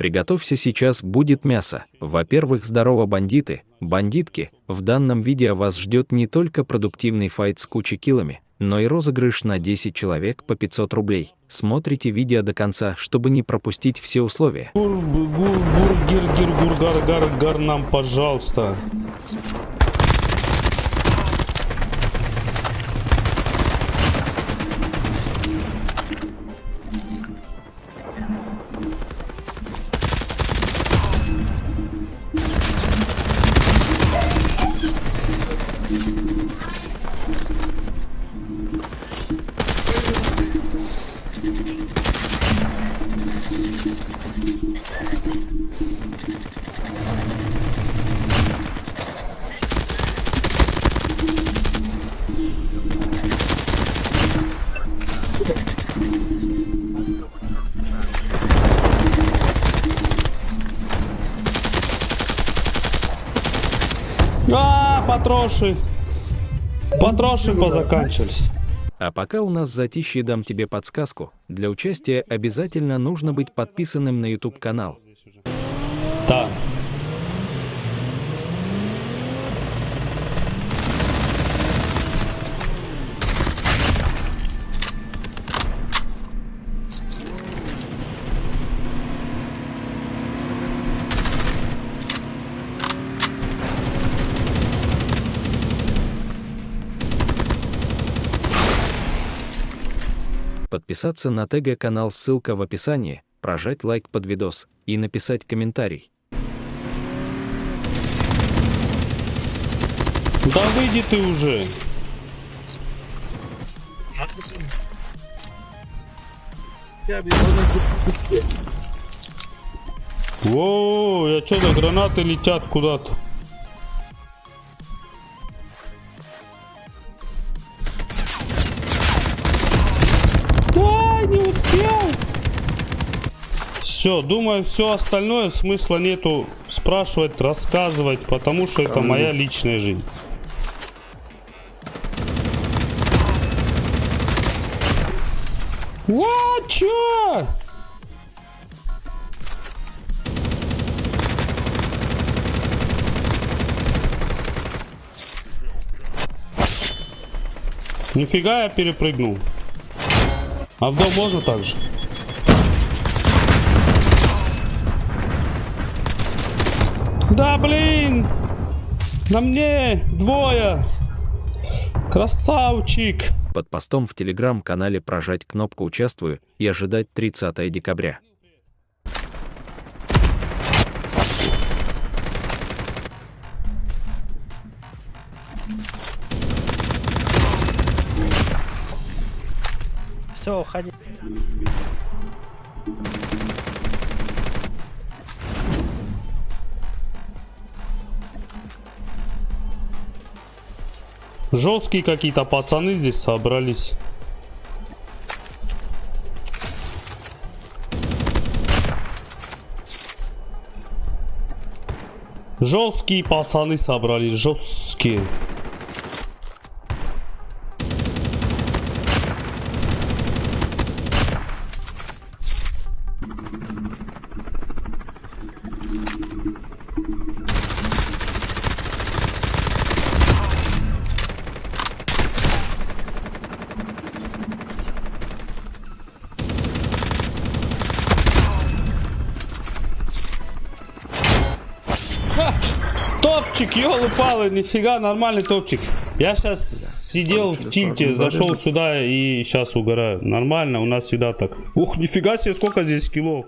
Приготовься, сейчас будет мясо. Во-первых, здорово, бандиты, бандитки. В данном видео вас ждет не только продуктивный файт с кучей килами, но и розыгрыш на 10 человек по 500 рублей. Смотрите видео до конца, чтобы не пропустить все условия. Гур, гур, бургер, гир, гургар, гар, гар нам, пожалуйста. А, патроши. Патроши позаканчивались. А пока у нас затишье дам тебе подсказку. Для участия обязательно нужно быть подписанным на YouTube канал. Да. Подписаться на ТГ канал, ссылка в описании, прожать лайк под видос и написать комментарий. Да выйди ты уже. Воу, я что за гранаты летят куда-то? Все, думаю, все остальное смысла нету спрашивать, рассказывать, потому что это моя личная жизнь. What? Чё? Нифига я перепрыгнул. А в дом можно так же? Да блин! На мне двое! Красавчик! Под постом в телеграм-канале прожать кнопку «Участвую» и ожидать 30 декабря. Все, уходи. Жесткие какие-то пацаны здесь собрались. Жесткие пацаны собрались, жесткие. Топчик, елы-палы, нифига, нормальный топчик. Я сейчас сидел в тильте, зашел сюда и сейчас угораю. Нормально, у нас всегда так. Ух, нифига себе, сколько здесь килов.